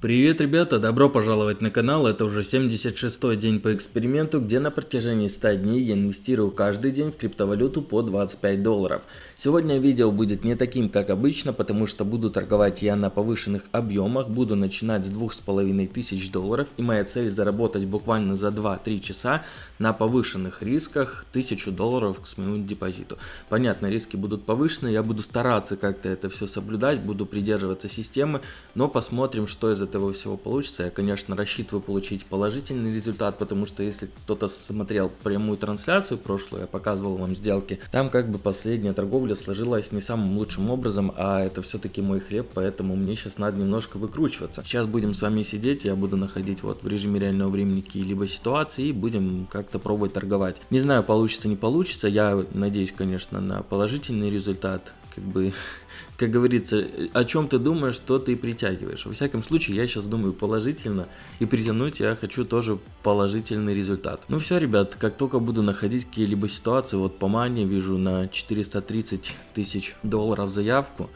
Привет, ребята! Добро пожаловать на канал. Это уже 76-й день по эксперименту, где на протяжении 100 дней я инвестирую каждый день в криптовалюту по 25 долларов. Сегодня видео будет не таким, как обычно, потому что буду торговать я на повышенных объемах, буду начинать с 2500 долларов, и моя цель заработать буквально за 2-3 часа на повышенных рисках 1000 долларов к своему депозиту. Понятно, риски будут повышены, я буду стараться как-то это все соблюдать, буду придерживаться системы, но посмотрим, что из всего получится. Я, конечно, рассчитываю получить положительный результат, потому что если кто-то смотрел прямую трансляцию прошлую, я показывал вам сделки, там как бы последняя торговля сложилась не самым лучшим образом, а это все-таки мой хлеб, поэтому мне сейчас надо немножко выкручиваться. Сейчас будем с вами сидеть, я буду находить вот в режиме реального времени какие-либо ситуации и будем как-то пробовать торговать. Не знаю, получится, не получится, я надеюсь, конечно, на положительный результат, как бы как говорится, о чем ты думаешь, что ты притягиваешь. Во всяком случае, я сейчас думаю положительно, и притянуть я хочу тоже положительный результат. Ну все, ребят, как только буду находить какие-либо ситуации, вот по мане вижу на 430 тысяч долларов заявку,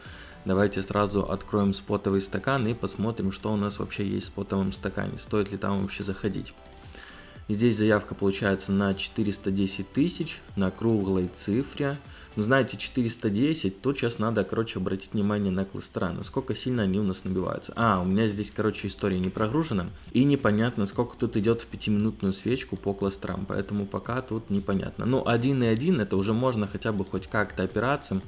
Давайте сразу откроем спотовый стакан и посмотрим, что у нас вообще есть в спотовом стакане. Стоит ли там вообще заходить. Здесь заявка получается на 410 тысяч, на круглой цифре. Ну, знаете, 410, то сейчас надо, короче, обратить внимание на кластера, насколько сильно они у нас набиваются. А, у меня здесь, короче, история не прогружена. И непонятно, сколько тут идет в пятиминутную свечку по кластерам, поэтому пока тут непонятно. Ну, 1.1 это уже можно хотя бы хоть как-то опираться.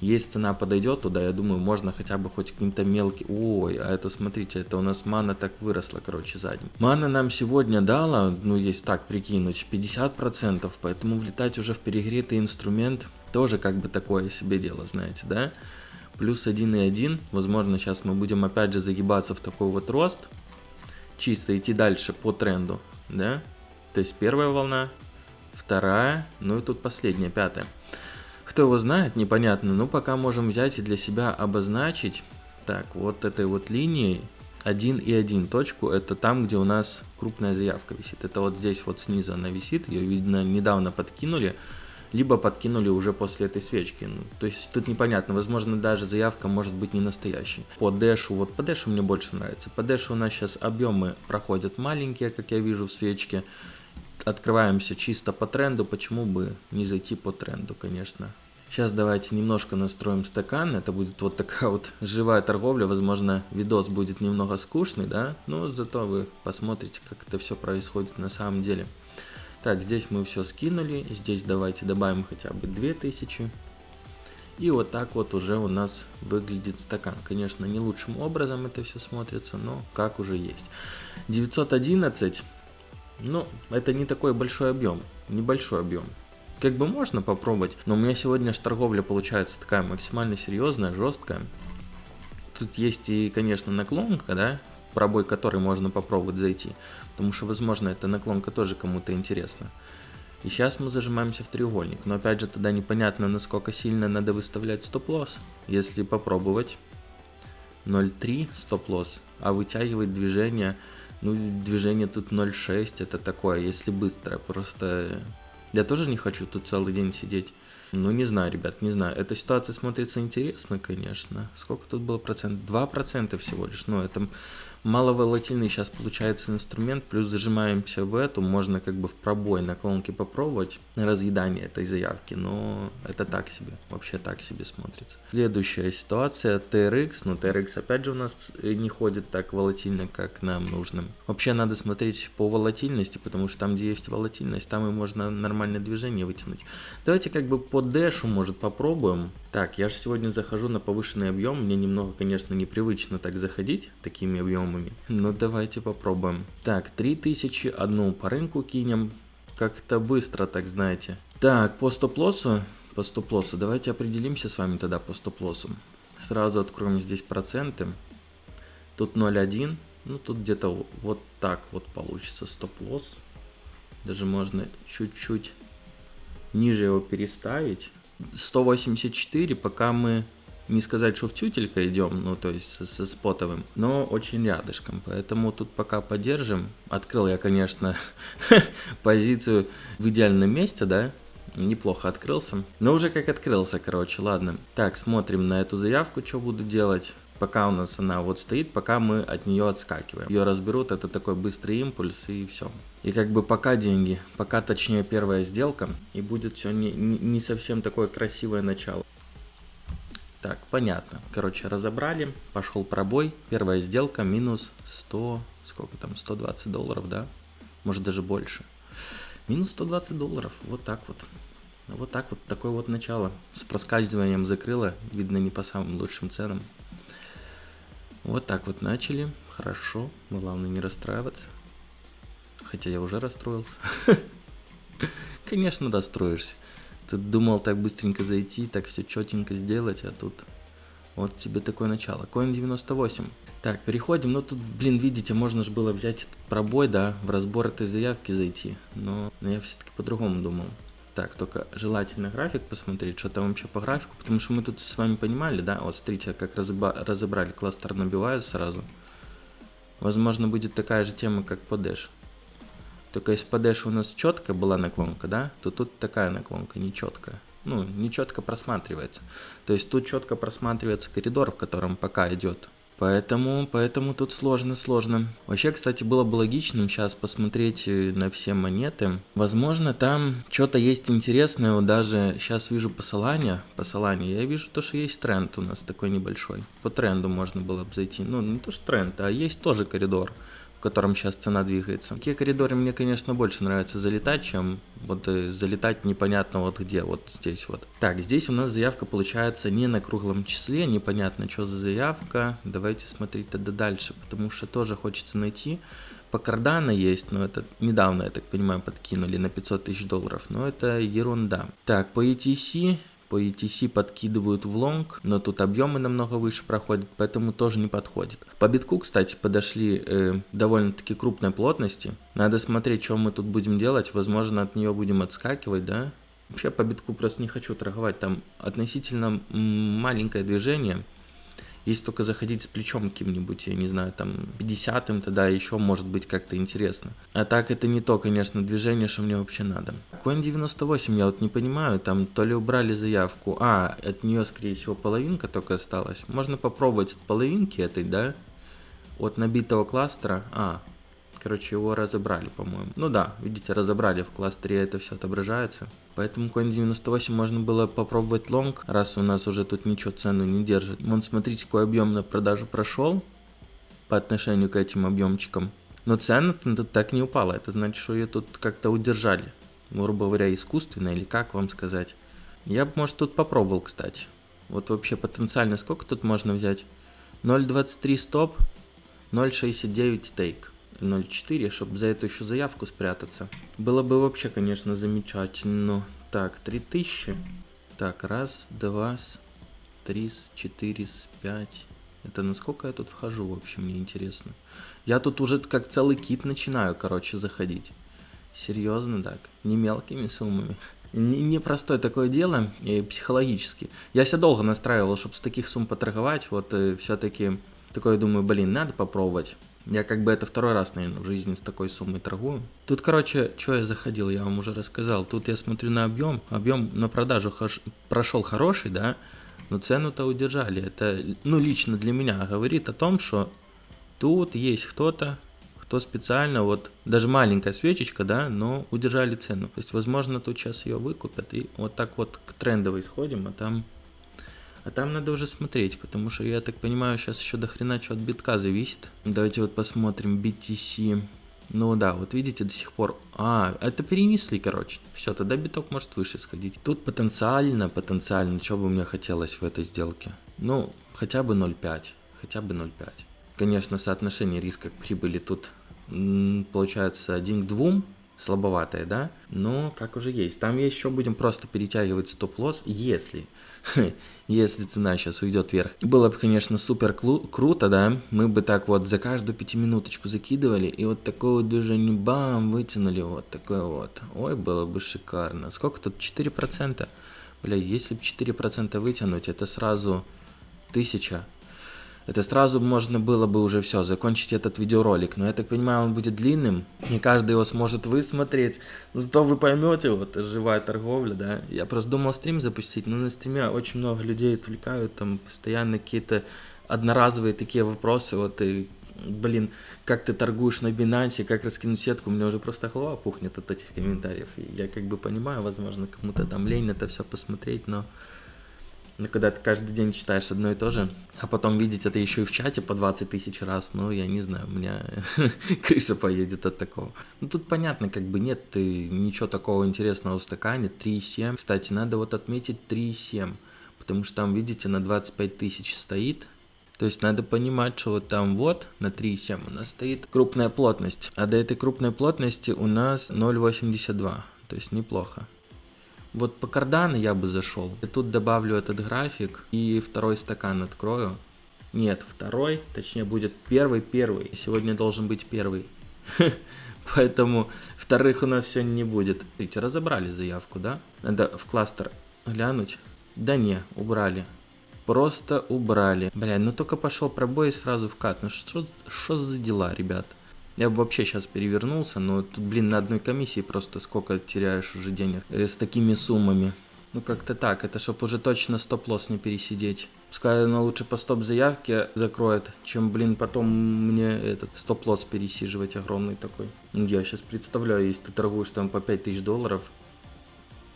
Есть цена подойдет туда, я думаю, можно хотя бы хоть каким-то мелким... Ой, а это, смотрите, это у нас мана так выросла, короче, задним. Мана нам сегодня дала, ну, есть так прикинуть, 50%, поэтому влетать уже в перегретый инструмент тоже как бы такое себе дело, знаете, да? Плюс 1,1, возможно, сейчас мы будем опять же загибаться в такой вот рост, чисто идти дальше по тренду, да? То есть первая волна, вторая, ну и тут последняя, пятая. Кто его знает, непонятно. Ну, пока можем взять и для себя обозначить. Так, вот этой вот линией 1 и 1 точку, это там, где у нас крупная заявка висит. Это вот здесь вот снизу она висит, ее, видно, недавно подкинули, либо подкинули уже после этой свечки. Ну, то есть тут непонятно, возможно, даже заявка может быть не настоящей. По дэшу, вот по дэшу мне больше нравится. По дэшу у нас сейчас объемы проходят маленькие, как я вижу в свечке. Открываемся чисто по тренду, почему бы не зайти по тренду, конечно. Сейчас давайте немножко настроим стакан. Это будет вот такая вот живая торговля. Возможно, видос будет немного скучный, да? Но зато вы посмотрите, как это все происходит на самом деле. Так, здесь мы все скинули. Здесь давайте добавим хотя бы 2000. И вот так вот уже у нас выглядит стакан. Конечно, не лучшим образом это все смотрится, но как уже есть. 911, ну, это не такой большой объем, небольшой объем как бы можно попробовать, но у меня сегодня же торговля получается такая максимально серьезная, жесткая. Тут есть и, конечно, наклонка, да, пробой который можно попробовать зайти, потому что, возможно, эта наклонка тоже кому-то интересна. И сейчас мы зажимаемся в треугольник, но опять же тогда непонятно, насколько сильно надо выставлять стоп-лосс. Если попробовать 0.3 стоп-лосс, а вытягивать движение, ну движение тут 0.6, это такое, если быстро, просто я тоже не хочу тут целый день сидеть. Ну, не знаю, ребят, не знаю. Эта ситуация смотрится интересно, конечно. Сколько тут было процентов? 2% всего лишь. Ну, это маловолатильный сейчас получается инструмент, плюс зажимаемся в эту, можно как бы в пробой наклонки попробовать разъедание этой заявки, но это так себе, вообще так себе смотрится. Следующая ситуация TRX, но TRX опять же у нас не ходит так волатильно, как нам нужно. Вообще надо смотреть по волатильности, потому что там, где есть волатильность, там и можно нормальное движение вытянуть. Давайте как бы по дэшу, может, попробуем. Так, я же сегодня захожу на повышенный объем, мне немного, конечно, непривычно так заходить такими объемами, суммами. Ну давайте попробуем. Так, 3000, одну по рынку кинем. Как-то быстро, так знаете. Так, по стоп-лоссу, по стоп-лоссу, давайте определимся с вами тогда по стоп-лоссу. Сразу откроем здесь проценты. Тут 0,1, ну тут где-то вот так вот получится стоп-лосс. Даже можно чуть-чуть ниже его переставить. 184, пока мы не сказать, что в тютелька идем, ну то есть со, спотовым, но очень рядышком. Поэтому тут пока подержим. Открыл я, конечно, позицию в идеальном месте, да, неплохо открылся. Но уже как открылся, короче, ладно. Так, смотрим на эту заявку, что буду делать. Пока у нас она вот стоит, пока мы от нее отскакиваем. Ее разберут, это такой быстрый импульс и все. И как бы пока деньги, пока точнее первая сделка, и будет все не, не совсем такое красивое начало. Так, понятно. Короче, разобрали, пошел пробой, первая сделка минус 100, сколько там, 120 долларов, да? Может даже больше. Минус 120 долларов, вот так вот. Вот так вот, такое вот начало. С проскальзыванием закрыло, видно не по самым лучшим ценам. Вот так вот начали. Хорошо. Главное не расстраиваться. Хотя я уже расстроился. Конечно, расстроишься. Ты думал так быстренько зайти, так все четенько сделать, а тут вот тебе такое начало. Coin 98. Так, переходим. Ну тут, блин, видите, можно же было взять этот пробой, да, в разбор этой заявки зайти. Но, но я все-таки по-другому думал. Так, только желательно график посмотреть, что там вообще по графику, потому что мы тут с вами понимали, да, вот смотрите, как разобрали, кластер набивают сразу. Возможно, будет такая же тема, как по Dash. Только если по у нас четкая была наклонка, да, то тут такая наклонка, нечеткая. Ну, нечетко просматривается. То есть тут четко просматривается коридор, в котором пока идет Поэтому, поэтому тут сложно, сложно. Вообще, кстати, было бы логичным сейчас посмотреть э, на все монеты. Возможно, там что-то есть интересное. Вот даже сейчас вижу посылание. Посылание. Я вижу то, что есть тренд у нас такой небольшой. По тренду можно было бы зайти. Ну, не то, что тренд, а есть тоже коридор котором сейчас цена двигается. Такие коридоры мне, конечно, больше нравится залетать, чем вот э, залетать непонятно вот где, вот здесь вот. Так, здесь у нас заявка получается не на круглом числе, непонятно, что за заявка. Давайте смотреть тогда дальше, потому что тоже хочется найти. По кардана есть, но это недавно, я так понимаю, подкинули на 500 тысяч долларов, но это ерунда. Так, по ETC по ETC подкидывают в лонг, но тут объемы намного выше проходят, поэтому тоже не подходит. По битку, кстати, подошли э, довольно-таки крупной плотности. Надо смотреть, что мы тут будем делать. Возможно, от нее будем отскакивать, да? Вообще по битку просто не хочу торговать. Там относительно маленькое движение. Если только заходить с плечом каким-нибудь, я не знаю, там 50-м, тогда еще может быть как-то интересно. А так это не то, конечно, движение, что мне вообще надо. Coin 98 я вот не понимаю, там то ли убрали заявку, а, от нее, скорее всего, половинка только осталась. Можно попробовать от половинки этой, да, от набитого кластера, а, короче, его разобрали, по-моему. Ну да, видите, разобрали в кластере, это все отображается. Поэтому Coin 98 можно было попробовать лонг, раз у нас уже тут ничего цену не держит. Вон, смотрите, какой объем на продажу прошел по отношению к этим объемчикам. Но цена так не упала, это значит, что ее тут как-то удержали. Грубо говоря, искусственно или как вам сказать. Я бы, может, тут попробовал, кстати. Вот вообще потенциально сколько тут можно взять? 0.23 стоп, 0.69 стейк. 0.4, чтобы за эту еще заявку спрятаться. Было бы вообще, конечно, замечательно. Так, 3000. Так, раз, два, три, четыре, пять. Это насколько я тут вхожу вообще, мне интересно. Я тут уже как целый кит начинаю, короче, заходить. Серьезно так, не мелкими суммами. Непростое такое дело, и психологически. Я себя долго настраивал, чтобы с таких сумм поторговать, вот э, все-таки такое думаю, блин, надо попробовать. Я как бы это второй раз, наверное, в жизни с такой суммой торгую. Тут, короче, что я заходил, я вам уже рассказал. Тут я смотрю на объем. Объем на продажу хош... прошел хороший, да, но цену-то удержали. Это, ну, лично для меня говорит о том, что тут есть кто-то, кто специально, вот, даже маленькая свечечка, да, но удержали цену. То есть, возможно, тут сейчас ее выкупят и вот так вот к трендовой сходим, а там а там надо уже смотреть, потому что я так понимаю, сейчас еще до хрена что от битка зависит. Давайте вот посмотрим BTC. Ну да, вот видите, до сих пор... А, это перенесли, короче. Все, тогда биток может выше сходить. Тут потенциально, потенциально, что бы мне хотелось в этой сделке? Ну, хотя бы 0,5. Хотя бы 0,5. Конечно, соотношение риска к прибыли тут получается 1 к 2 слабоватое, да? Но как уже есть. Там еще будем просто перетягивать стоп-лосс, если, если цена сейчас уйдет вверх. Было бы, конечно, супер круто, да? Мы бы так вот за каждую пятиминуточку закидывали, и вот такое вот движение, бам, вытянули вот такое вот. Ой, было бы шикарно. Сколько тут? 4%? Бля, если бы 4% вытянуть, это сразу 1000 это сразу можно было бы уже все, закончить этот видеоролик. Но я так понимаю, он будет длинным. Не каждый его сможет высмотреть. Зато вы поймете, вот, живая торговля, да. Я просто думал стрим запустить, но на стриме очень много людей отвлекают, там постоянно какие-то одноразовые такие вопросы, вот и, блин, как ты торгуешь на Binance, как раскинуть сетку, у меня уже просто голова пухнет от этих комментариев. Я как бы понимаю, возможно, кому-то там лень это все посмотреть, но ну, когда ты каждый день читаешь одно и то же, а потом видеть это еще и в чате по 20 тысяч раз, ну, я не знаю, у меня крыша поедет от такого. Ну, тут понятно, как бы нет ты ничего такого интересного в стакане, 3,7. Кстати, надо вот отметить 3,7, потому что там, видите, на 25 тысяч стоит, то есть надо понимать, что вот там вот на 3,7 у нас стоит крупная плотность, а до этой крупной плотности у нас 0,82, то есть неплохо. Вот по кардану я бы зашел. И тут добавлю этот график и второй стакан открою. Нет, второй, точнее будет первый, первый. Сегодня должен быть первый. Поэтому вторых у нас сегодня не будет. Видите, разобрали заявку, да? Надо в кластер глянуть. Да не, убрали. Просто убрали. Бля, ну только пошел пробой и сразу вкат. Ну что, что за дела, ребят? Я бы вообще сейчас перевернулся, но тут, блин, на одной комиссии просто сколько теряешь уже денег э, с такими суммами. Ну как-то так, это чтобы уже точно стоп-лосс не пересидеть. Пускай она лучше по стоп-заявке закроет, чем, блин, потом мне этот стоп-лосс пересиживать огромный такой. Ну, я сейчас представляю, если ты торгуешь там по 5000 долларов.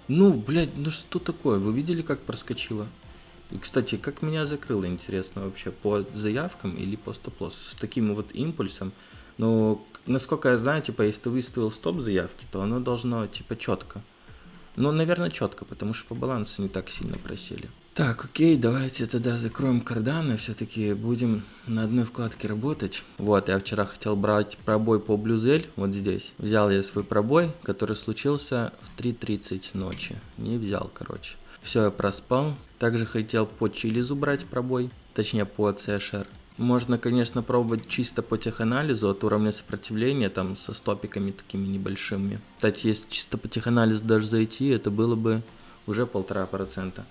Ну, блядь, ну что такое? Вы видели, как проскочило? И, кстати, как меня закрыло, интересно, вообще, по заявкам или по стоп-лоссу? С таким вот импульсом ну, насколько я знаю, типа, если ты выставил стоп заявки, то оно должно, типа, четко. Ну, наверное, четко, потому что по балансу не так сильно просели. Так, окей, давайте тогда закроем карданы, все-таки будем на одной вкладке работать. Вот, я вчера хотел брать пробой по блюзель, вот здесь. Взял я свой пробой, который случился в 3.30 ночи. Не взял, короче. Все, я проспал. Также хотел по чилизу брать пробой, точнее по CSR. Можно, конечно, пробовать чисто по теханализу от уровня сопротивления, там, со стопиками такими небольшими. Кстати, если чисто по теханализу даже зайти, это было бы уже полтора процента.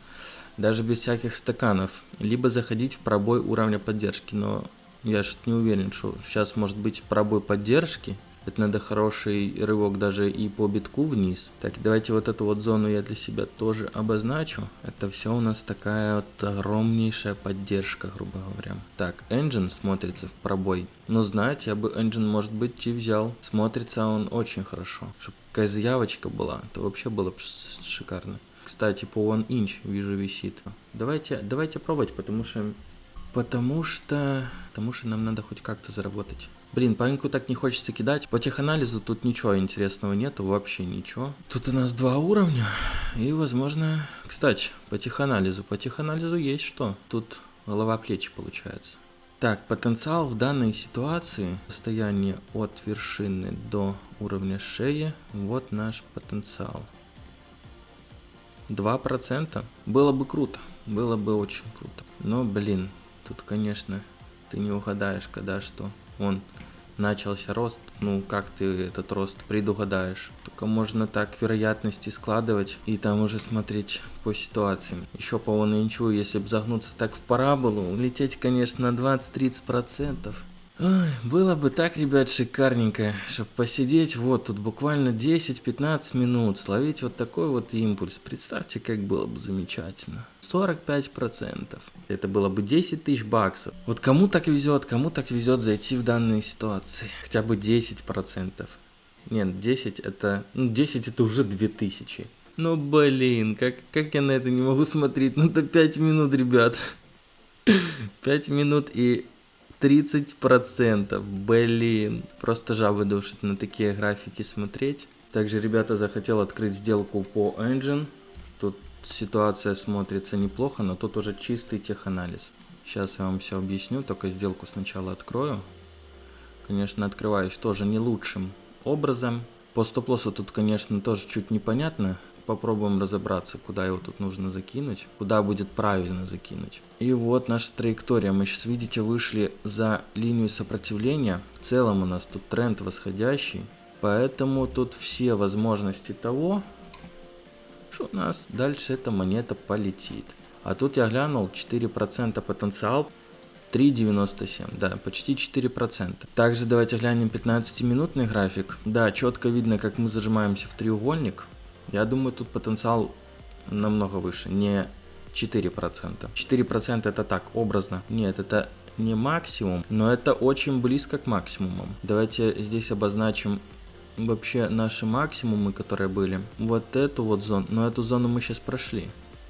Даже без всяких стаканов. Либо заходить в пробой уровня поддержки, но я что не уверен, что сейчас может быть пробой поддержки, это надо хороший рывок даже и по битку вниз. Так, давайте вот эту вот зону я для себя тоже обозначу. Это все у нас такая вот огромнейшая поддержка, грубо говоря. Так, engine смотрится в пробой. Но знаете, я бы engine, может быть, и взял. Смотрится он очень хорошо. Чтобы какая заявочка была, то вообще было бы шикарно. Кстати, по One Inch вижу висит. Давайте, давайте пробовать, потому что... Потому что... Потому что нам надо хоть как-то заработать. Блин, пареньку так не хочется кидать. По теханализу тут ничего интересного нету, вообще ничего. Тут у нас два уровня. И, возможно... Кстати, по теханализу. По теханализу есть что. Тут голова-плечи получается. Так, потенциал в данной ситуации, расстояние от вершины до уровня шеи, вот наш потенциал. 2%. Было бы круто, было бы очень круто. Но, блин, тут, конечно, ты не угадаешь, когда что. Он начался рост, ну как ты этот рост предугадаешь? Только можно так вероятности складывать и там уже смотреть по ситуации. Еще по ничего, если бы загнуться так в параболу, лететь, конечно, на 20-30%. Ой, было бы так, ребят, шикарненько, чтобы посидеть вот тут буквально 10-15 минут, словить вот такой вот импульс. Представьте, как было бы замечательно. 45%. Это было бы 10 тысяч баксов. Вот кому так везет, кому так везет зайти в данные ситуации. Хотя бы 10%. Нет, 10 это... Ну, 10 это уже 2000. Ну, блин, как, как я на это не могу смотреть? Ну, это 5 минут, ребят. 5 минут и 30%, блин. Просто жабы душит на такие графики смотреть. Также, ребята, захотел открыть сделку по Engine. Тут ситуация смотрится неплохо, но тут уже чистый теханализ. Сейчас я вам все объясню, только сделку сначала открою. Конечно, открываюсь тоже не лучшим образом. По стоп-лоссу тут, конечно, тоже чуть непонятно попробуем разобраться, куда его тут нужно закинуть, куда будет правильно закинуть. И вот наша траектория. Мы сейчас, видите, вышли за линию сопротивления. В целом у нас тут тренд восходящий. Поэтому тут все возможности того, что у нас дальше эта монета полетит. А тут я глянул 4% потенциал. 3,97, да, почти 4%. Также давайте глянем 15-минутный график. Да, четко видно, как мы зажимаемся в треугольник. Я думаю, тут потенциал намного выше. Не 4%. 4% это так, образно. Нет, это не максимум, но это очень близко к максимумам. Давайте здесь обозначим вообще наши максимумы, которые были. Вот эту вот зону, но эту зону мы сейчас прошли.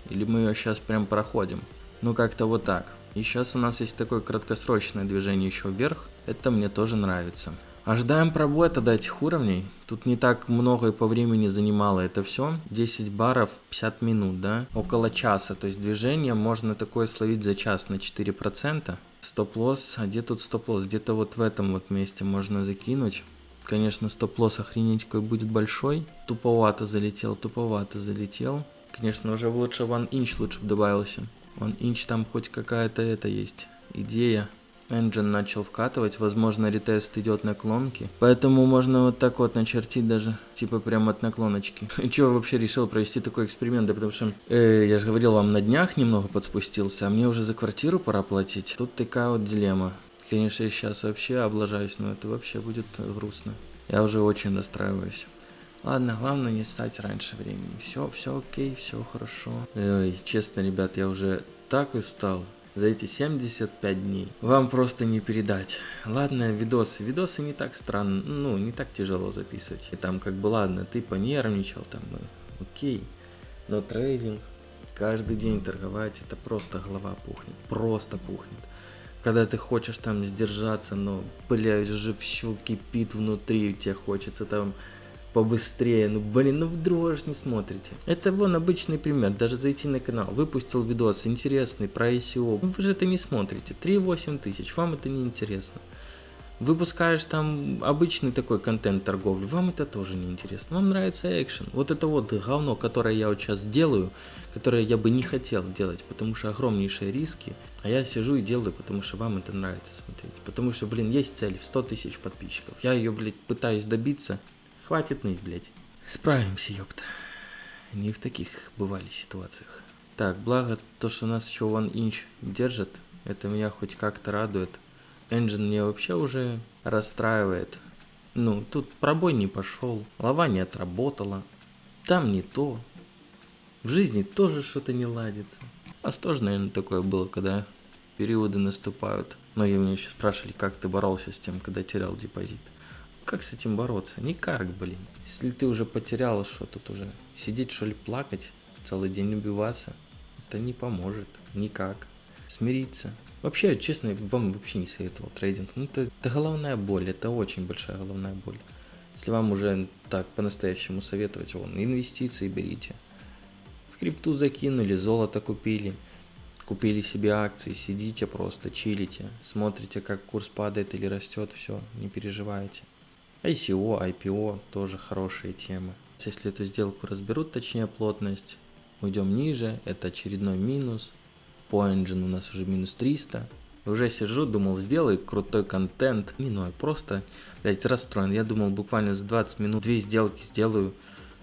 Или мы ее сейчас прям проходим. Ну как-то вот так. И сейчас у нас есть такое краткосрочное движение еще вверх. Это мне тоже нравится. Ожидаем пробоя тогда этих уровней. Тут не так много и по времени занимало это все. 10 баров 50 минут, да? Около часа. То есть движение можно такое словить за час на 4%. Стоп-лосс, а где тут стоп-лосс? Где-то вот в этом вот месте можно закинуть. Конечно, стоп-лосс охренеть какой будет большой. Туповато залетел, туповато залетел. Конечно, уже лучше One Inch лучше бы добавился. One Inch там хоть какая-то это есть идея. Engine начал вкатывать, возможно ретест идет наклонки. Поэтому можно вот так вот начертить даже, типа прям от наклоночки. Чего вообще решил провести такой эксперимент? Да потому что, э, я же говорил вам, на днях немного подспустился, а мне уже за квартиру пора платить. Тут такая вот дилемма. Конечно, я сейчас вообще облажаюсь, но это вообще будет грустно. Я уже очень расстраиваюсь. Ладно, главное не стать раньше времени. Все, все окей, все хорошо. Ой, честно, ребят, я уже так устал за эти 75 дней. Вам просто не передать. Ладно, видосы. Видосы не так странно, ну, не так тяжело записывать. И там как бы, ладно, ты понервничал, там, ну, окей. Но трейдинг, каждый день торговать, это просто голова пухнет. Просто пухнет. Когда ты хочешь там сдержаться, но, бля, уже все кипит внутри, тебе хочется там побыстрее. Ну, блин, ну вдруг не смотрите. Это вон обычный пример. Даже зайти на канал, выпустил видос интересный про ICO. Вы же это не смотрите. 3-8 тысяч, вам это не интересно. Выпускаешь там обычный такой контент торговли, вам это тоже не интересно. Вам нравится экшен. Вот это вот говно, которое я вот сейчас делаю, которое я бы не хотел делать, потому что огромнейшие риски. А я сижу и делаю, потому что вам это нравится смотреть. Потому что, блин, есть цель в 100 тысяч подписчиков. Я ее, блядь, пытаюсь добиться. Хватит ныть, блядь. Справимся, ёпта. Не в таких бывали ситуациях. Так, благо то, что нас еще One Inch держит, это меня хоть как-то радует. Engine меня вообще уже расстраивает. Ну, тут пробой не пошел, лава не отработала, там не то. В жизни тоже что-то не ладится. Вас тоже, наверное, такое было, когда периоды наступают. Многие меня еще спрашивали, как ты боролся с тем, когда терял депозит. Как с этим бороться? Никак, блин. Если ты уже потерял что тут уже, сидеть что ли плакать, целый день убиваться, это не поможет. Никак. Смириться. Вообще, честно, вам вообще не советовал трейдинг. Ну, это, это головная боль, это очень большая головная боль. Если вам уже так по-настоящему советовать, вон, инвестиции берите. В крипту закинули, золото купили, купили себе акции, сидите просто, чилите, смотрите, как курс падает или растет, все, не переживайте. ICO, IPO тоже хорошие темы. Если эту сделку разберут, точнее плотность, уйдем ниже, это очередной минус. По engine у нас уже минус 300. Уже сижу, думал, сделай крутой контент. Не, ну я просто, блядь, расстроен. Я думал, буквально за 20 минут две сделки сделаю.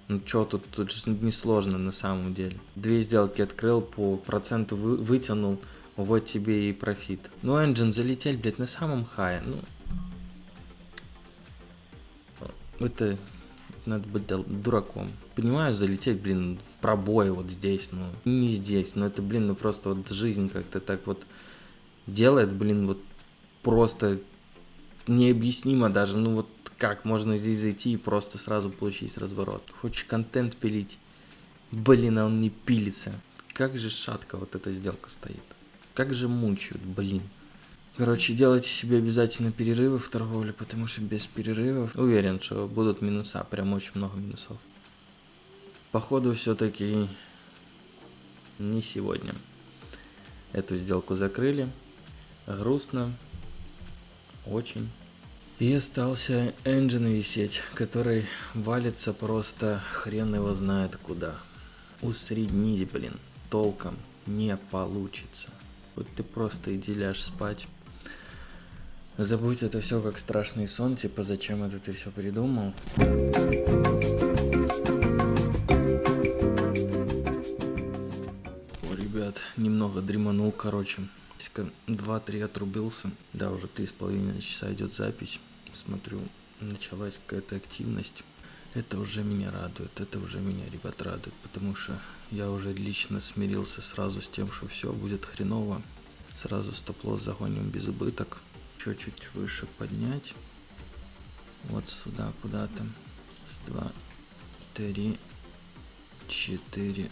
Ну что тут, тут же несложно на самом деле. Две сделки открыл, по проценту вы, вытянул, вот тебе и профит. Ну, engine залетел, блядь, на самом хае. Ну, это надо быть дураком. Понимаю, залететь, блин, в пробой вот здесь, ну, не здесь, но это, блин, ну просто вот жизнь как-то так вот делает, блин, вот просто необъяснимо даже, ну вот как можно здесь зайти и просто сразу получить разворот. Хочешь контент пилить, блин, а он не пилится. Как же шатко вот эта сделка стоит. Как же мучают, блин. Короче, делайте себе обязательно перерывы в торговле, потому что без перерывов уверен, что будут минуса, прям очень много минусов. Походу все-таки не сегодня. Эту сделку закрыли. Грустно. Очень. И остался engine висеть, который валится просто хрен его знает куда. Усреднить, блин, толком не получится. Вот ты просто иди ляжь спать. Забудь это все как страшный сон, типа зачем это ты все придумал. О, ребят, немного дреманул, короче. 2-3 отрубился. Да, уже 3,5 часа идет запись. Смотрю, началась какая-то активность. Это уже меня радует, это уже меня, ребят, радует, потому что я уже лично смирился сразу с тем, что все будет хреново. Сразу стоп-лосс загоним без убыток. Чуть-чуть выше поднять. Вот сюда куда-то. С 2, 3, 4,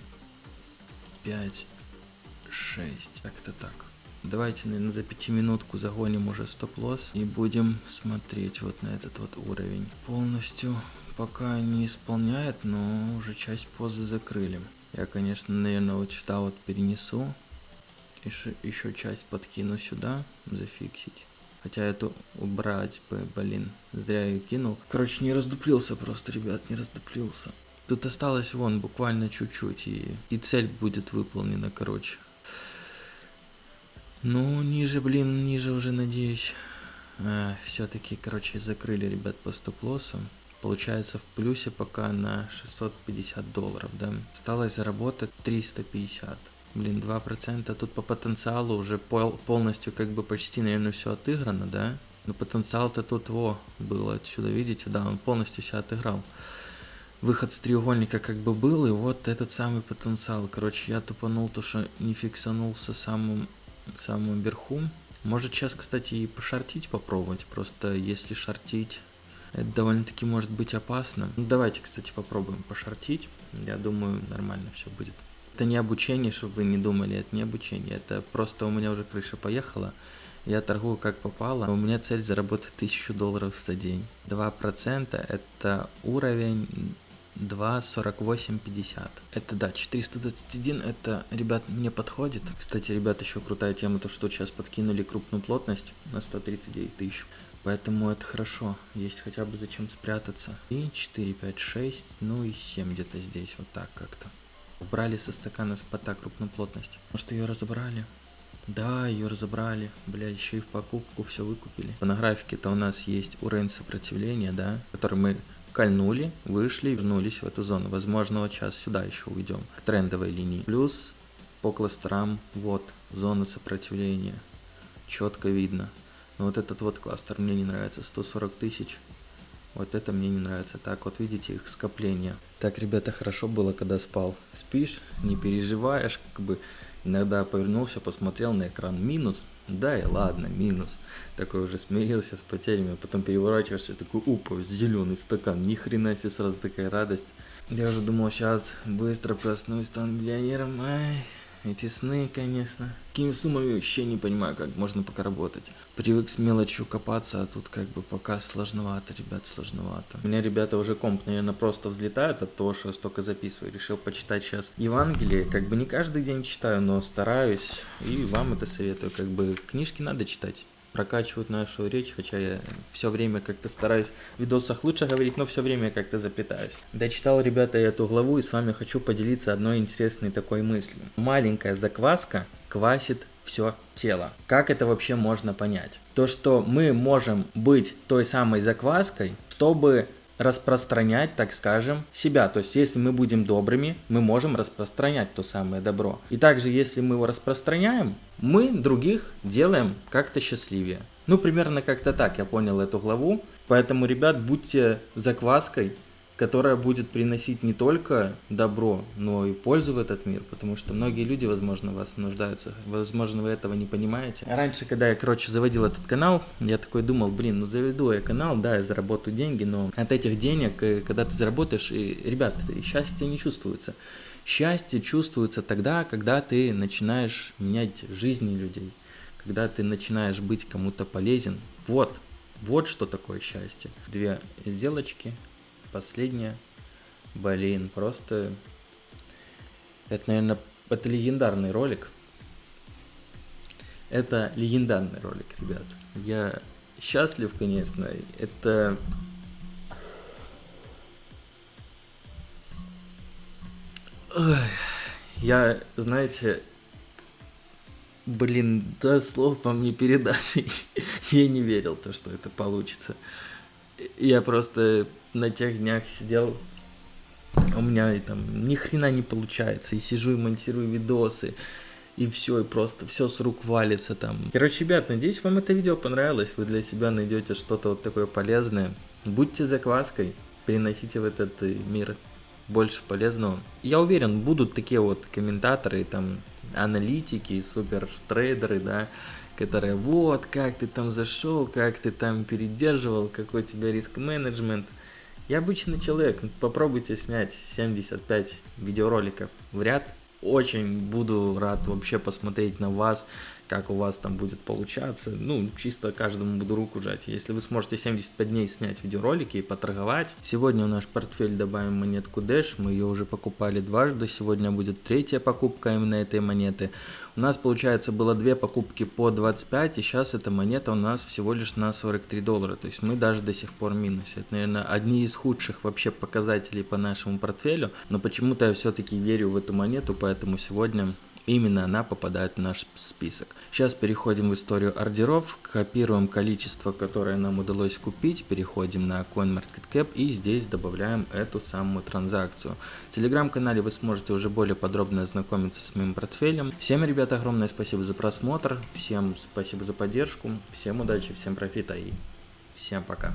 5, 6. Как-то так. Давайте, наверное, за пятиминутку загоним уже стоп-лосс и будем смотреть вот на этот вот уровень. Полностью пока не исполняет, но уже часть позы закрыли. Я, конечно, наверное, вот сюда вот перенесу. Еще, еще часть подкину сюда, зафиксить. Хотя эту убрать бы, блин, зря ее кинул. Короче, не раздуплился просто, ребят, не раздуплился. Тут осталось вон буквально чуть-чуть, и, и цель будет выполнена, короче. Ну, ниже, блин, ниже уже, надеюсь. А, Все-таки, короче, закрыли, ребят, по стоп-лоссу получается в плюсе пока на 650 долларов, да. Осталось заработать 350. Блин, 2%. Тут по потенциалу уже пол, полностью как бы почти, наверное, все отыграно, да. Но потенциал-то тут, во, был отсюда, видите, да, он полностью себя отыграл. Выход с треугольника как бы был, и вот этот самый потенциал. Короче, я тупанул то, что не фиксанулся самым, самым верху. Может сейчас, кстати, и пошортить попробовать. Просто если шортить это довольно-таки может быть опасно. Ну, давайте, кстати, попробуем пошортить. Я думаю, нормально все будет. Это не обучение, чтобы вы не думали, это не обучение. Это просто у меня уже крыша поехала. Я торгую как попало. У меня цель заработать 1000 долларов за день. 2% это уровень 2.4850. Это да, 421, это, ребят, мне подходит. Кстати, ребят, еще крутая тема, то что сейчас подкинули крупную плотность на 139 тысяч. Поэтому это хорошо, есть хотя бы зачем спрятаться. И 4, 5, 6, ну и 7 где-то здесь, вот так как-то. Убрали со стакана спота крупной плотности. Может ее разобрали? Да, ее разобрали. Бля, еще и в покупку все выкупили. На графике-то у нас есть уровень сопротивления, да, который мы кольнули, вышли и вернулись в эту зону. Возможно, вот сейчас сюда еще уйдем, к трендовой линии. Плюс по кластерам, вот, зона сопротивления. Четко видно. Но вот этот вот кластер мне не нравится, 140 тысяч. Вот это мне не нравится. Так, вот видите их скопление. Так, ребята, хорошо было, когда спал. Спишь, не переживаешь, как бы иногда повернулся, посмотрел на экран минус. Да и ладно, минус. Такой уже смирился с потерями, а потом переворачиваешься, такой, упа, зеленый стакан, ни хрена себе сразу такая радость. Я уже думал, сейчас быстро проснусь, стану миллионером, ай. Эти сны, конечно. Какими суммами вообще не понимаю, как можно пока работать. Привык с мелочью копаться, а тут как бы пока сложновато, ребят, сложновато. У меня ребята уже комп, наверное, просто взлетают от того, что я столько записываю. Решил почитать сейчас Евангелие. Как бы не каждый день читаю, но стараюсь. И вам это советую. Как бы книжки надо читать прокачивают нашу речь, хотя я все время как-то стараюсь в видосах лучше говорить, но все время как-то запитаюсь. Дочитал, ребята, эту главу и с вами хочу поделиться одной интересной такой мыслью. Маленькая закваска квасит все тело. Как это вообще можно понять? То, что мы можем быть той самой закваской, чтобы распространять, так скажем, себя. То есть, если мы будем добрыми, мы можем распространять то самое добро. И также, если мы его распространяем, мы других делаем как-то счастливее. Ну, примерно как-то так я понял эту главу. Поэтому, ребят, будьте закваской, которая будет приносить не только добро, но и пользу в этот мир, потому что многие люди, возможно, вас нуждаются, возможно, вы этого не понимаете. Раньше, когда я, короче, заводил этот канал, я такой думал, блин, ну заведу я канал, да, я заработаю деньги, но от этих денег, э, когда ты заработаешь, и, ребят, счастье не чувствуется. Счастье чувствуется тогда, когда ты начинаешь менять жизни людей, когда ты начинаешь быть кому-то полезен. Вот, вот что такое счастье. Две сделочки, последняя. Блин, просто... Это, наверное, это легендарный ролик. Это легендарный ролик, ребят. Я счастлив, конечно. Это... Я, знаете, блин, да слов вам не передать. я не верил, то, что это получится. Я просто на тех днях сидел, у меня и там ни хрена не получается, и сижу и монтирую видосы, и все, и просто все с рук валится там. Короче, ребят, надеюсь, вам это видео понравилось, вы для себя найдете что-то вот такое полезное. Будьте закваской, приносите в этот э, мир больше полезного. Я уверен, будут такие вот комментаторы, там, аналитики, супер трейдеры, да, которые вот, как ты там зашел, как ты там передерживал, какой у тебя риск-менеджмент. Я обычный человек, попробуйте снять 75 видеороликов в ряд. Очень буду рад вообще посмотреть на вас, как у вас там будет получаться. Ну, чисто каждому буду руку жать. Если вы сможете 75 дней снять видеоролики и поторговать. Сегодня в наш портфель добавим монетку Dash. Мы ее уже покупали дважды. Сегодня будет третья покупка именно этой монеты. У нас, получается, было две покупки по 25, и сейчас эта монета у нас всего лишь на 43 доллара. То есть мы даже до сих пор в. Это, наверное, одни из худших вообще показателей по нашему портфелю. Но почему-то я все-таки верю в эту монету, поэтому сегодня Именно она попадает в наш список. Сейчас переходим в историю ордеров, копируем количество, которое нам удалось купить, переходим на CoinMarketCap и здесь добавляем эту самую транзакцию. В телеграм-канале вы сможете уже более подробно ознакомиться с моим портфелем. Всем, ребята, огромное спасибо за просмотр, всем спасибо за поддержку, всем удачи, всем профита и всем пока.